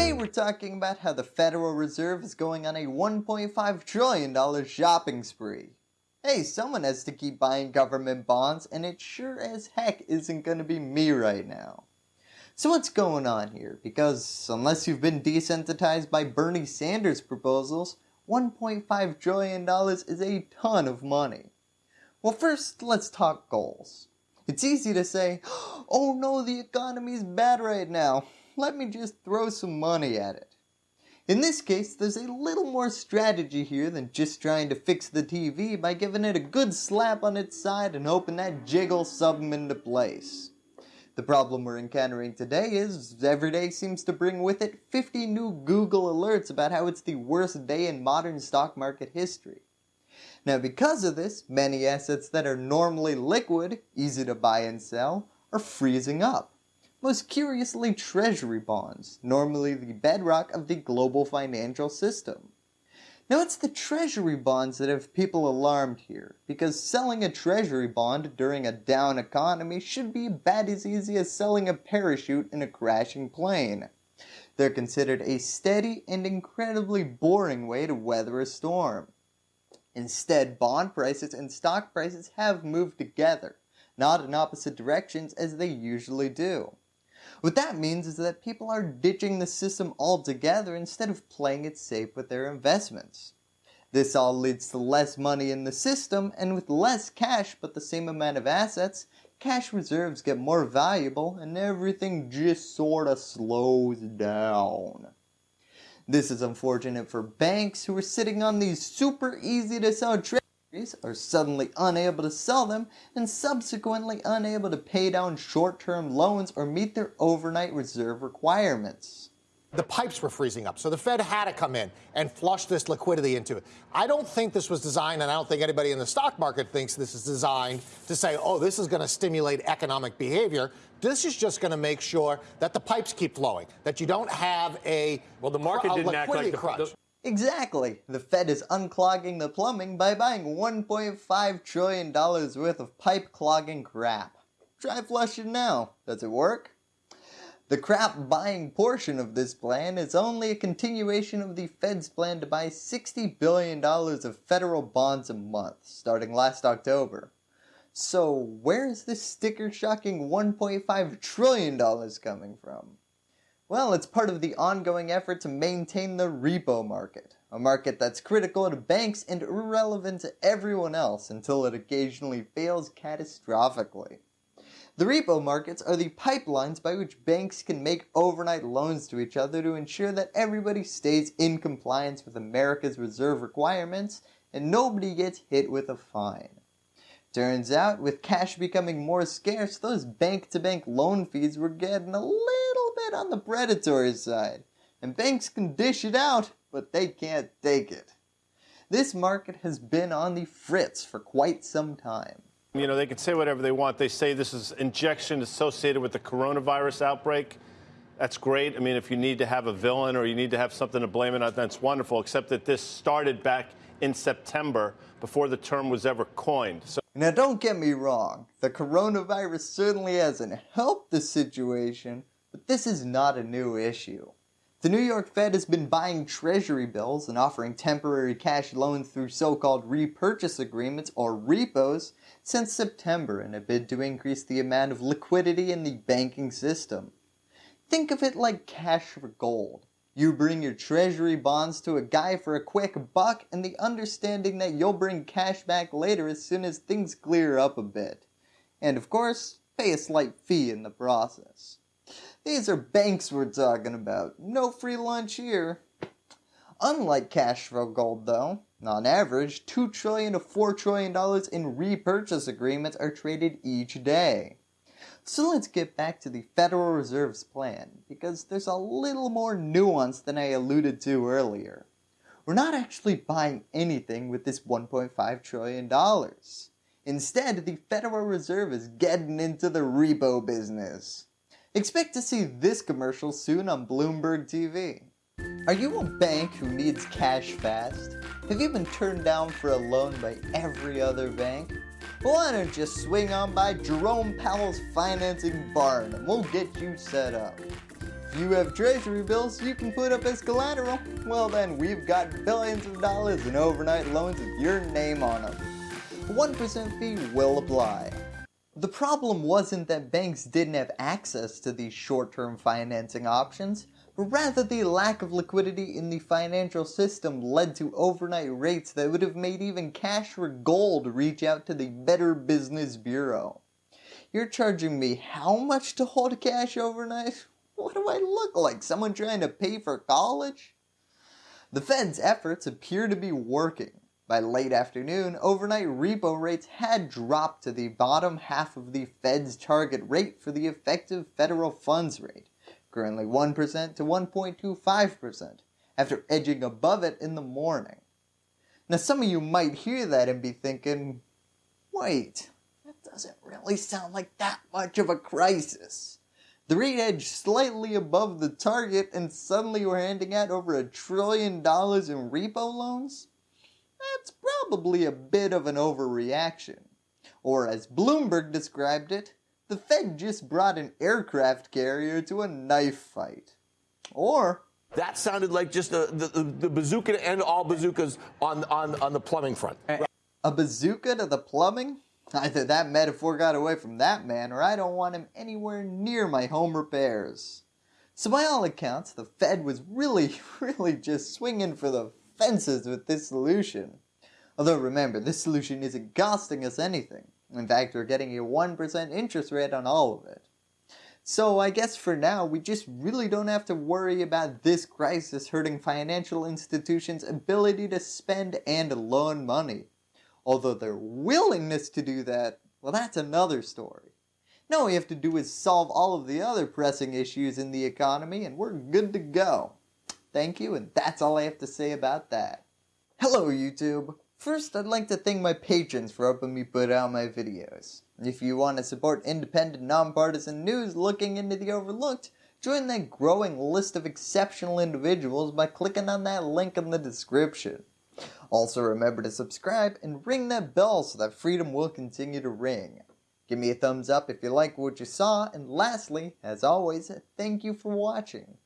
Today we're talking about how the Federal Reserve is going on a $1.5 trillion shopping spree. Hey, someone has to keep buying government bonds and it sure as heck isn't going to be me right now. So what's going on here? Because unless you've been desensitized by Bernie Sanders proposals, $1.5 trillion is a ton of money. Well first let's talk goals. It's easy to say, oh no the economy's bad right now, let me just throw some money at it. In this case, there's a little more strategy here than just trying to fix the TV by giving it a good slap on its side and hoping that jiggle sub into place. The problem we're encountering today is every day seems to bring with it 50 new Google alerts about how it's the worst day in modern stock market history. Now because of this, many assets that are normally liquid, easy to buy and sell, are freezing up. Most curiously treasury bonds, normally the bedrock of the global financial system. Now it's the treasury bonds that have people alarmed here, because selling a treasury bond during a down economy should be about as easy as selling a parachute in a crashing plane. They're considered a steady and incredibly boring way to weather a storm. Instead, bond prices and stock prices have moved together, not in opposite directions as they usually do. What that means is that people are ditching the system altogether instead of playing it safe with their investments. This all leads to less money in the system and with less cash but the same amount of assets, cash reserves get more valuable and everything just sorta slows down. This is unfortunate for banks who are sitting on these super easy to sell are suddenly unable to sell them and subsequently unable to pay down short-term loans or meet their overnight reserve requirements. The pipes were freezing up, so the Fed had to come in and flush this liquidity into it. I don't think this was designed, and I don't think anybody in the stock market thinks this is designed to say, oh, this is going to stimulate economic behavior. This is just going to make sure that the pipes keep flowing, that you don't have a well, the market didn't act like the, crunch. Exactly. The Fed is unclogging the plumbing by buying $1.5 trillion worth of pipe clogging crap. Try flushing now. Does it work? The crap buying portion of this plan is only a continuation of the Fed's plan to buy $60 billion of federal bonds a month, starting last October. So where is this sticker shocking $1.5 trillion coming from? Well, it's part of the ongoing effort to maintain the repo market, a market that's critical to banks and irrelevant to everyone else until it occasionally fails catastrophically. The repo markets are the pipelines by which banks can make overnight loans to each other to ensure that everybody stays in compliance with America's reserve requirements and nobody gets hit with a fine. Turns out, with cash becoming more scarce, those bank-to-bank -bank loan fees were getting a little bit on the predatory side, and banks can dish it out, but they can't take it. This market has been on the fritz for quite some time. You know, they can say whatever they want. They say this is injection associated with the coronavirus outbreak. That's great. I mean, if you need to have a villain or you need to have something to blame it on, that's wonderful, except that this started back in September before the term was ever coined. So now don't get me wrong, the coronavirus certainly hasn't helped the situation, but this is not a new issue. The New York Fed has been buying treasury bills and offering temporary cash loans through so-called repurchase agreements or repos since September in a bid to increase the amount of liquidity in the banking system. Think of it like cash for gold. You bring your treasury bonds to a guy for a quick buck and the understanding that you'll bring cash back later as soon as things clear up a bit. And of course, pay a slight fee in the process. These are banks we're talking about. No free lunch here. Unlike cash flow gold though, on average, 2 trillion to $4 trillion in repurchase agreements are traded each day. So let's get back to the Federal Reserve's plan, because there's a little more nuance than I alluded to earlier. We're not actually buying anything with this $1.5 trillion. Instead, the Federal Reserve is getting into the repo business. Expect to see this commercial soon on Bloomberg TV. Are you a bank who needs cash fast? Have you been turned down for a loan by every other bank? Well, why don't you swing on by Jerome Powell's Financing Barn and we'll get you set up. if you have treasury bills you can put up as collateral, well then we've got billions of dollars in overnight loans with your name on them. 1% fee will apply. The problem wasn't that banks didn't have access to these short-term financing options, but rather the lack of liquidity in the financial system led to overnight rates that would have made even cash for gold reach out to the Better Business Bureau. You're charging me how much to hold cash overnight? What do I look like, someone trying to pay for college? The Fed's efforts appear to be working. By late afternoon, overnight repo rates had dropped to the bottom half of the Fed's target rate for the effective federal funds rate, currently 1% to 1.25%, after edging above it in the morning. Now some of you might hear that and be thinking, wait, that doesn't really sound like that much of a crisis. The rate edged slightly above the target and suddenly we're handing out over a trillion dollars in repo loans? That's probably a bit of an overreaction. Or as Bloomberg described it, the Fed just brought an aircraft carrier to a knife fight. Or that sounded like just the, the, the bazooka to end all bazookas on, on, on the plumbing front. Eh. A bazooka to the plumbing? Either that metaphor got away from that man or I don't want him anywhere near my home repairs. So by all accounts, the Fed was really, really just swinging for the fences with this solution. Although remember, this solution isn't costing us anything. In fact, we're getting a 1% interest rate on all of it. So I guess for now, we just really don't have to worry about this crisis hurting financial institutions' ability to spend and loan money. Although their willingness to do that, well that's another story. Now all we have to do is solve all of the other pressing issues in the economy and we're good to go. Thank you, and that's all I have to say about that. Hello YouTube! First, I'd like to thank my patrons for helping me put out my videos. If you want to support independent, nonpartisan news looking into the overlooked, join that growing list of exceptional individuals by clicking on that link in the description. Also remember to subscribe and ring that bell so that freedom will continue to ring. Give me a thumbs up if you like what you saw, and lastly, as always, thank you for watching.